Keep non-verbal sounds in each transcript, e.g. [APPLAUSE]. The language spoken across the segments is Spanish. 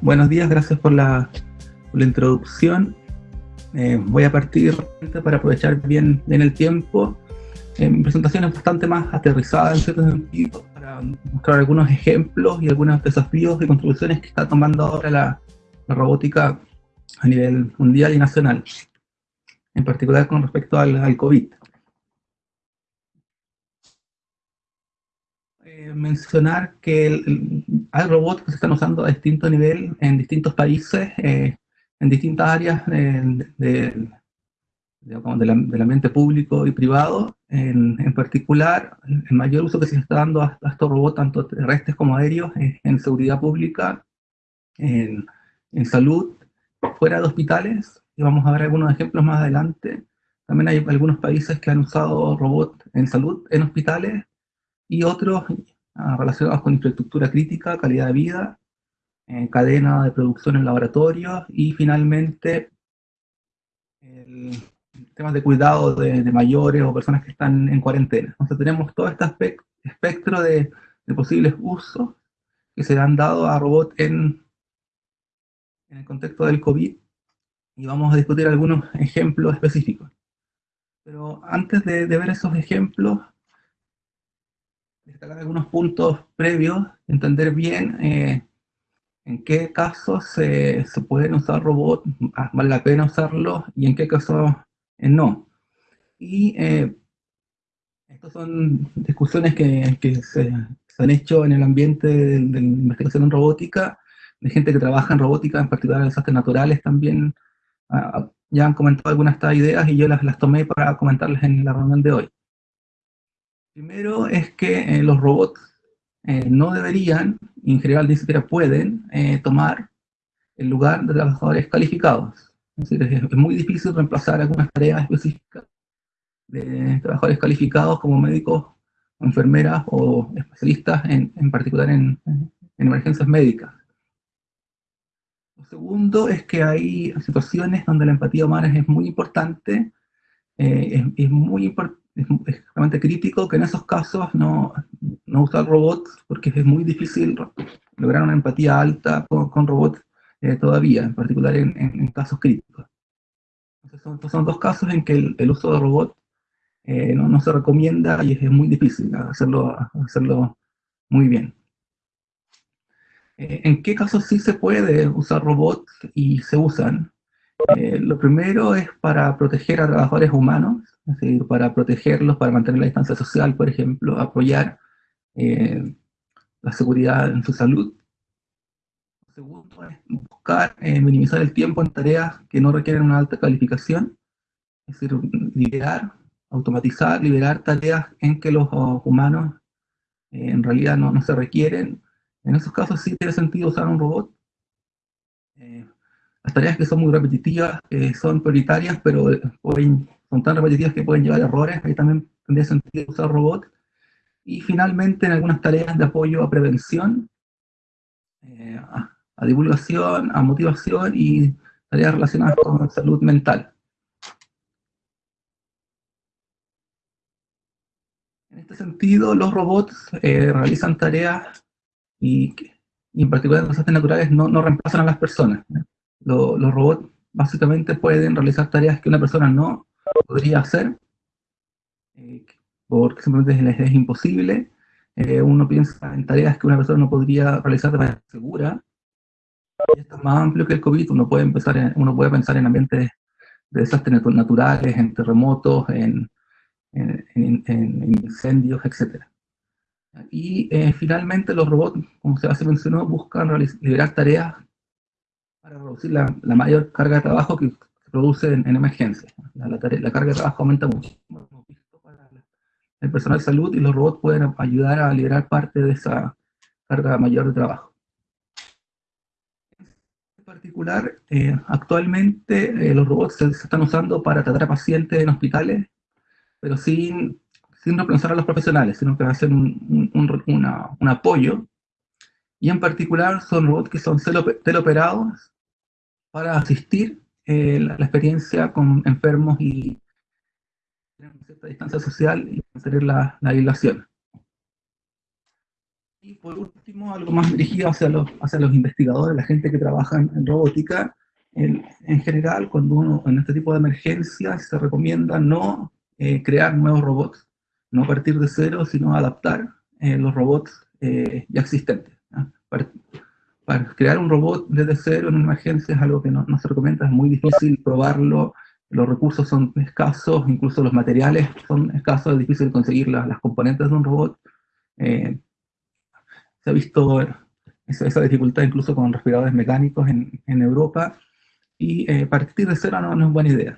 buenos días, gracias por la, introducción. Eh, voy a partir para aprovechar bien, bien el tiempo. Eh, mi presentación es bastante más aterrizada en cierto sentido, para mostrar algunos ejemplos y algunos desafíos y contribuciones que está tomando ahora la, robótica a nivel mundial y nacional, en particular con respecto al, COVID. mencionar que hay robots que se están usando a distinto nivel en distintos países, eh, en distintas áreas del ambiente público y privado. En, particular, el mayor uso que se está dando a, estos robots, tanto terrestres como aéreos, es en seguridad pública, en, en salud, fuera de hospitales, y vamos a ver algunos ejemplos más adelante. También hay algunos países que han usado robots en salud, en hospitales, y otros relacionados con infraestructura crítica, calidad de vida, eh, cadena de producción en laboratorios y finalmente el, temas de cuidado de, mayores o personas que están en cuarentena. Entonces tenemos todo este espectro de, posibles usos que se han dado a robots en, en el contexto del COVID y vamos a discutir algunos ejemplos específicos. Pero antes de ver esos ejemplos, destacar algunos puntos previos, entender bien eh, en qué casos se, se, pueden usar robots, ah, vale la pena usarlos, y en qué casos eh, no. Y eh, estas son discusiones que, que se, han hecho en el ambiente de, investigación en robótica, de gente que trabaja en robótica, en particular en desastres naturales también, ah, ah, ya han comentado algunas de estas ideas y yo las, las tomé para comentarles en la reunión de hoy. Primero es que eh, los robots eh, no deberían, y en general ni siquiera pueden, eh, tomar el lugar de trabajadores calificados. Es decir, es, muy difícil reemplazar algunas tareas específicas de trabajadores calificados como médicos, enfermeras o especialistas, en, particular en, en, emergencias médicas. Lo segundo es que hay situaciones donde la empatía humana es muy importante, es, es, muy importante es, extremadamente crítico que en esos casos no, no usar robots, porque es muy difícil lograr una empatía alta con, robots eh, todavía, en particular en, casos críticos. Entonces son, dos casos en que el, uso de robots eh, no, no, se recomienda y es, muy difícil hacerlo, hacerlo muy bien. Eh, ¿En qué casos sí se puede usar robots y se usan? lo primero es para proteger a trabajadores humanos, es decir, para protegerlos, para mantener la distancia social, por ejemplo, apoyar eh, la seguridad en su salud. Segundo es buscar eh, minimizar el tiempo en tareas que no requieren una alta calificación, es decir, liberar, automatizar, liberar tareas en que los humanos eh, en realidad no, no, se requieren. En esos casos sí tiene sentido usar un robot. las tareas que son muy repetitivas son prioritarias, pero pueden son tan repetitivas que pueden llevar errores, ahí también tendría sentido usar robots. Y finalmente en algunas tareas de apoyo a prevención, eh, a, divulgación, a motivación y tareas relacionadas con salud mental. En este sentido, los robots eh, realizan tareas y, en particular en desastres naturales no, no reemplazan a las personas. los robots básicamente pueden realizar tareas que una persona no podría hacer, eh, porque simplemente es, imposible. Eh, uno piensa en tareas que una persona no podría realizar de manera segura. Y esto es más amplio que el COVID, uno puede, empezar uno puede pensar en ambientes de desastres naturales, en terremotos, en, en, incendios, etc. Y eh, finalmente los robots, como se mencionó, buscan liberar tareas para reducir la, la, mayor carga de trabajo que produce en, emergencias. La, carga de trabajo aumenta mucho. El personal de salud y los robots pueden ayudar a liberar parte de esa carga mayor de trabajo. En particular, eh, actualmente eh, los robots se, están usando para tratar a pacientes en hospitales, pero sin, sin reemplazar a los profesionales, sino que hacen un, un, apoyo. Y en particular son robots que son teleoperados para asistir eh, la, experiencia con enfermos y tener cierta distancia social y mantener la, la aislación. Y por último, algo más dirigido hacia los, hacia los investigadores, la gente que trabaja en, robótica. En, en, general, cuando uno en este tipo de emergencias se recomienda no eh, crear nuevos robots, no partir de cero, sino adaptar eh, los robots eh, ya existentes. Para, para, crear un robot desde cero en una emergencia es algo que no, se recomienda, es muy difícil probarlo, los recursos son escasos, incluso los materiales son escasos, es difícil conseguir las, componentes de un robot. Eh, se ha visto esa, esa, dificultad incluso con respiradores mecánicos en, Europa, y eh, partir de cero no, no, es buena idea.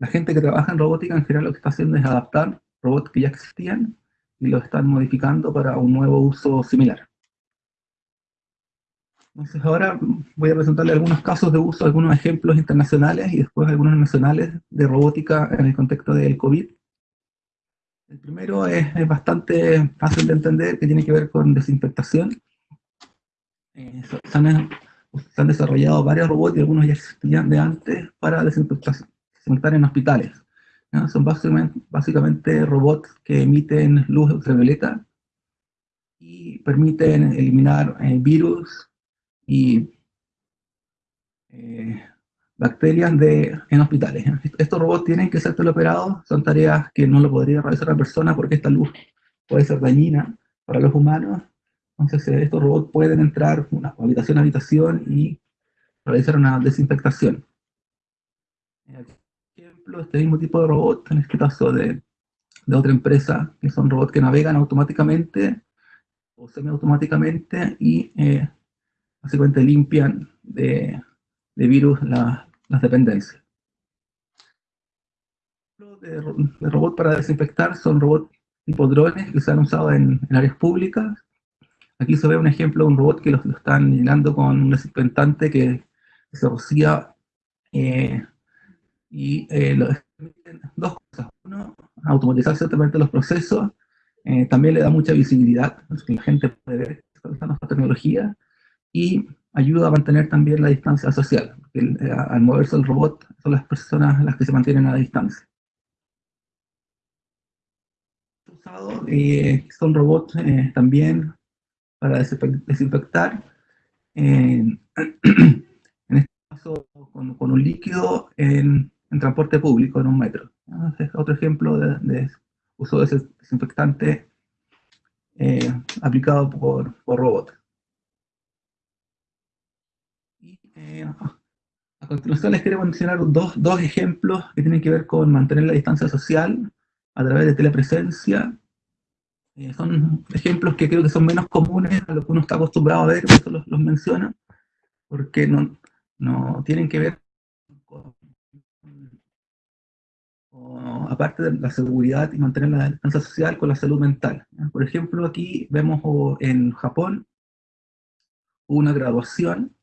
La gente que trabaja en robótica en general lo que está haciendo es adaptar robots que ya existían y los están modificando para un nuevo uso similar. Entonces ahora voy a presentarle algunos casos de uso, algunos ejemplos internacionales y después algunos nacionales de robótica en el contexto del COVID. El primero es, es bastante fácil de entender, que tiene que ver con desinfectación. Eh, se, han, se, han, desarrollado varios robots y algunos ya existían de antes para desinfectar en hospitales. ¿no? Son básicamente, básicamente robots que emiten luz ultravioleta y permiten eliminar eh, virus y eh, bacterias de, en hospitales. Estos robots tienen que ser teleoperados, son tareas que no lo podría realizar la persona porque esta luz puede ser dañina para los humanos. Entonces eh, estos robots pueden entrar una habitación a habitación y realizar una desinfectación. Ejemplo, este mismo tipo de robot, en este caso de, de otra empresa, que son robots que navegan automáticamente o semiautomáticamente y eh, básicamente limpian de, de virus la, las dependencias. De, de robot para desinfectar son robots tipo drones que se han usado en, en, áreas públicas. Aquí se ve un ejemplo de un robot que lo, lo están llenando con un desinfectante que, se rocía eh, y eh, lo dos cosas. Uno, automatizar ciertamente los procesos, eh, también le da mucha visibilidad, que la gente puede ver esta tecnología, y ayuda a mantener también la distancia social, el, eh, al moverse el robot son las personas las que se mantienen a la distancia. Eh, son robots eh, también para desinfectar, [CLEARS THROAT] en este caso con, un líquido en transporte público, en un metro. Es otro ejemplo de, de uso de desinfectante eh, aplicado por, por robots. Y, eh, a continuación les quiero mencionar dos, dos, ejemplos que tienen que ver con mantener la distancia social a través de telepresencia. Eh, son ejemplos que creo que son menos comunes a lo que uno está acostumbrado a ver, por eso los, los menciona, porque no, no tienen que ver con aparte de la seguridad y mantener la distancia social con la salud mental. Por ejemplo, aquí vemos en Japón una graduación,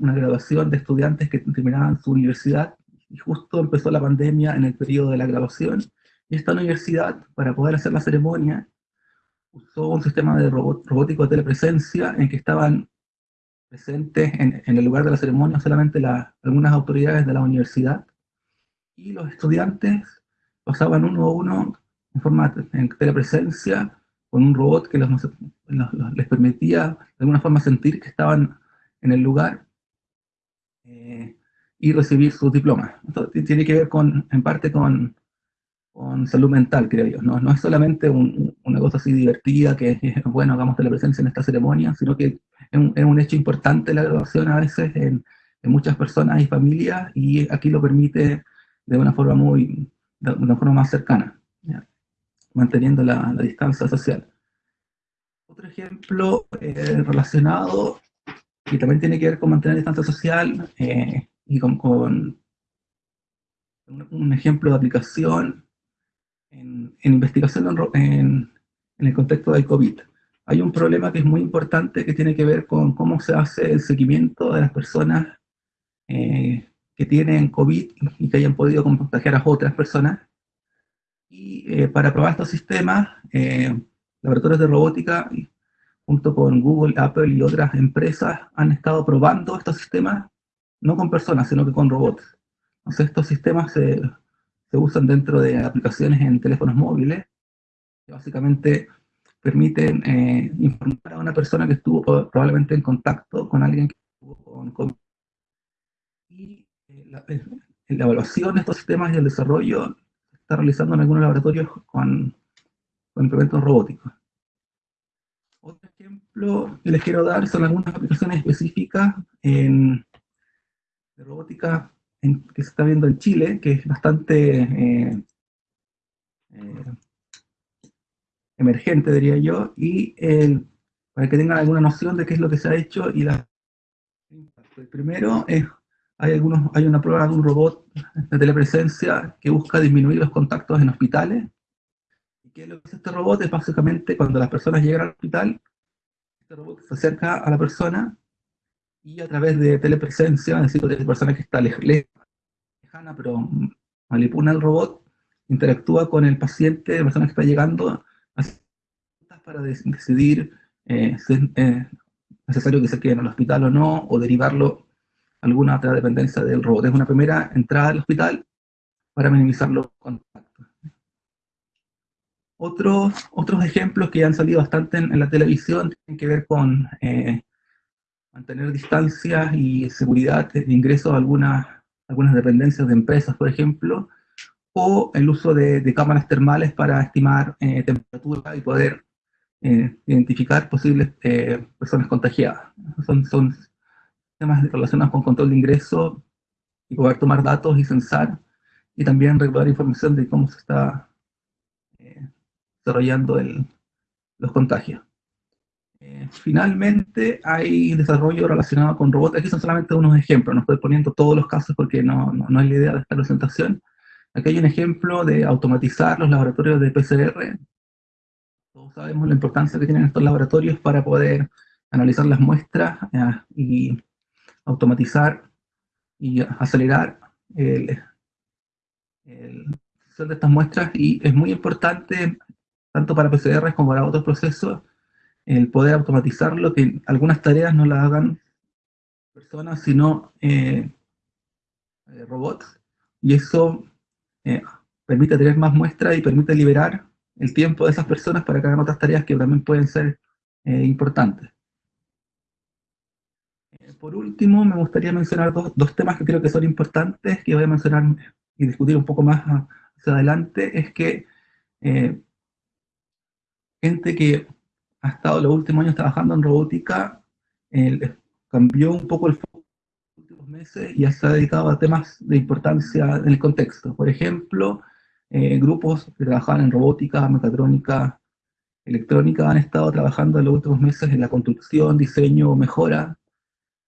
una graduación de estudiantes que terminaban su universidad y justo empezó la pandemia en el periodo de la graduación y esta universidad, para poder hacer la ceremonia, usó un sistema de robot, robótico de telepresencia en que estaban presentes en, el lugar de la ceremonia solamente la, algunas autoridades de la universidad y los estudiantes pasaban uno a uno en forma en telepresencia con un robot que les permitía de alguna forma sentir que estaban en el lugar eh, y recibir sus diplomas. Esto tiene que ver con, en parte con, salud mental, creo yo. No, es solamente un, una cosa así divertida que, [LAUGHS] bueno, hagamos telepresencia en esta ceremonia, sino que es un, es hecho importante la graduación a veces en, muchas personas y familias y aquí lo permite de una forma muy, de una forma más cercana, manteniendo la, la, distancia social. Otro ejemplo eh, relacionado, y también tiene que ver con mantener distancia social, eh, y con, con un, un, ejemplo de aplicación en, en investigación en, en, en el contexto del COVID. Hay un problema que es muy importante que tiene que ver con cómo se hace el seguimiento de las personas eh, que tienen COVID y que hayan podido contagiar a otras personas. Y eh, para probar estos sistemas, eh, laboratorios de robótica, junto con Google, Apple y otras empresas, han estado probando estos sistemas, no con personas, sino que con robots. Entonces estos sistemas se, se usan dentro de aplicaciones en teléfonos móviles, que básicamente permiten eh, informar a una persona que estuvo probablemente en contacto con alguien que estuvo con COVID. Y eh, la, evaluación de estos sistemas y el desarrollo se está realizando en algunos laboratorios con, con implementos robóticos. Otro ejemplo que les quiero dar son algunas aplicaciones específicas en, de robótica que se está viendo en Chile, que es bastante eh, eh, emergente, diría yo, y para que tengan alguna noción de qué es lo que se ha hecho y la... El primero es, hay, algunos, hay una prueba de un robot de telepresencia que busca disminuir los contactos en hospitales que lo que hace este robot es básicamente cuando las personas llegan al hospital, este robot se acerca a la persona y a través de telepresencia, es decir, de la persona que está lejana, pero manipula el robot, interactúa con el paciente, la persona que está llegando, para decidir eh, si es eh, necesario que se quede en el hospital o no, o derivarlo a alguna otra dependencia del robot. Es una primera entrada al hospital para minimizar los contactos. Otros, otros ejemplos que han salido bastante en, la televisión tienen que ver con eh, mantener distancias y seguridad de ingreso a algunas, algunas dependencias de empresas, por ejemplo, o el uso de, cámaras termales para estimar eh, temperatura y poder eh, identificar posibles personas contagiadas. Son, son temas relacionados con control de ingreso y poder tomar datos y censar, y también recaudar información de cómo se está desarrollando los contagios. Eh, finalmente, hay desarrollo relacionado con robots. Aquí son solamente unos ejemplos, no estoy poniendo todos los casos porque no, no, es la idea de esta presentación. Aquí hay un ejemplo de automatizar los laboratorios de PCR. Todos sabemos la importancia que tienen estos laboratorios para poder analizar las muestras eh, y automatizar y acelerar el, el, de estas muestras y es muy importante tanto para PCR como para otros procesos, el poder automatizarlo, que algunas tareas no las hagan personas, sino eh, eh, robots, y eso eh, permite tener más muestras y permite liberar el tiempo de esas personas para que hagan otras tareas que también pueden ser importantes. por último, me gustaría mencionar dos, dos, temas que creo que son importantes, que voy a mencionar y discutir un poco más hacia adelante, es que gente que ha estado los últimos años trabajando en robótica, cambió un poco el foco en los últimos meses y se ha dedicado a temas de importancia en el contexto. Por ejemplo, eh, grupos que trabajaban en robótica, mecatrónica, electrónica han estado trabajando en los últimos meses en la construcción, diseño, mejora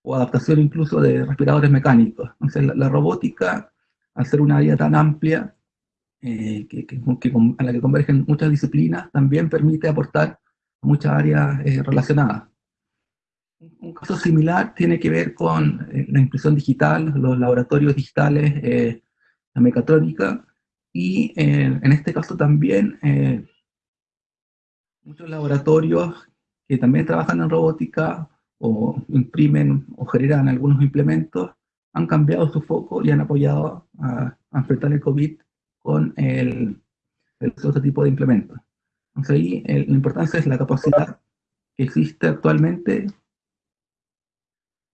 o adaptación incluso de respiradores mecánicos. Entonces la, la robótica, al ser una área tan amplia, eh, que, a la que convergen muchas disciplinas, también permite aportar a muchas áreas eh, relacionadas. Un, caso similar tiene que ver con eh, la impresión digital, los laboratorios digitales, la mecatrónica, y en este caso también muchos laboratorios que también trabajan en robótica o imprimen o generan algunos implementos, han cambiado su foco y han apoyado a, a enfrentar el COVID con el, otro tipo de implementos. Entonces ahí la importancia es la capacidad que existe actualmente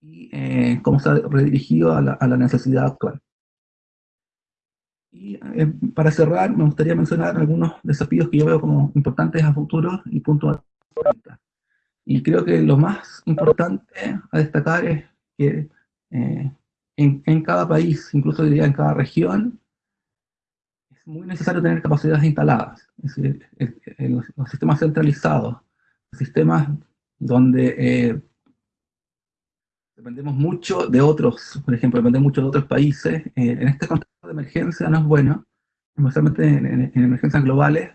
y eh, cómo se ha redirigido a la, necesidad actual. Y eh, para cerrar, me gustaría mencionar algunos desafíos que yo veo como importantes a futuro y puntuales. Y creo que lo más importante a destacar es que eh, en, en, cada país, incluso diría en cada región, muy necesario tener capacidades instaladas, es decir, los, sistemas centralizados, sistemas donde eh, dependemos mucho de otros, por ejemplo, dependemos mucho de otros países, eh, en este contexto de emergencia no es bueno, especialmente en, emergencias globales,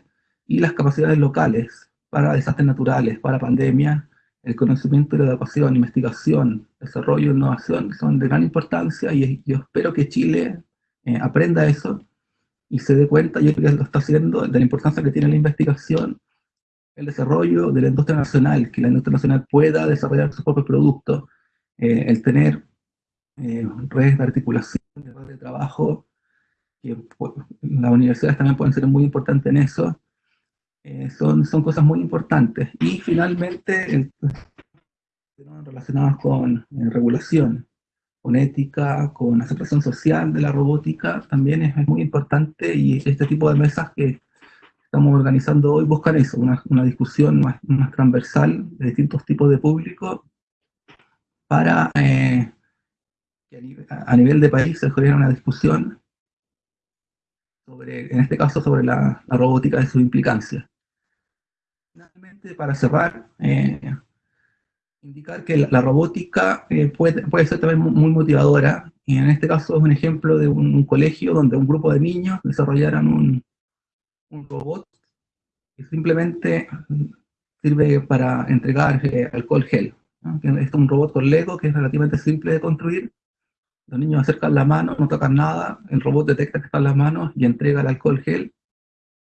y las capacidades locales para desastres naturales, para pandemias, el conocimiento y la educación, investigación, desarrollo, innovación, son de gran importancia y yo espero que Chile eh, aprenda eso y se dé cuenta, yo creo que lo está haciendo, de la importancia que tiene la investigación, el desarrollo de la industria nacional, que la industria nacional pueda desarrollar sus propios productos, eh, el tener eh, redes de articulación, redes de trabajo, que pues, las universidades también pueden ser muy importantes en eso, Eh, son, son cosas muy importantes. Y finalmente, relacionadas con eh, regulación, con ética, con aceptación social de la robótica, también es, muy importante y este tipo de mesas que estamos organizando hoy buscan eso, una, una discusión más, más, transversal de distintos tipos de público para eh, que a nivel, de país se genere una discusión sobre, en este caso, sobre la, robótica de su implicancia. Finalmente, para cerrar, eh, indicar que la, robótica eh, puede, puede, ser también muy motivadora, y en este caso es un ejemplo de un, colegio donde un grupo de niños desarrollaron un, un robot que simplemente sirve para entregar eh, alcohol gel. Este es un robot con Lego que es relativamente simple de construir. Los niños acercan la mano, no tocan nada, el robot detecta que están las manos y entrega el alcohol gel.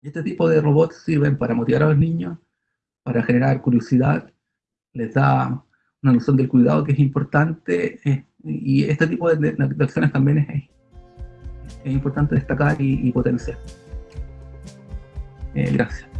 Este tipo de robots sirven para motivar a los niños, para generar curiosidad, les da una noción del cuidado que es importante eh, y este tipo de, acciones también es, es importante destacar y, potenciar. Eh, gracias.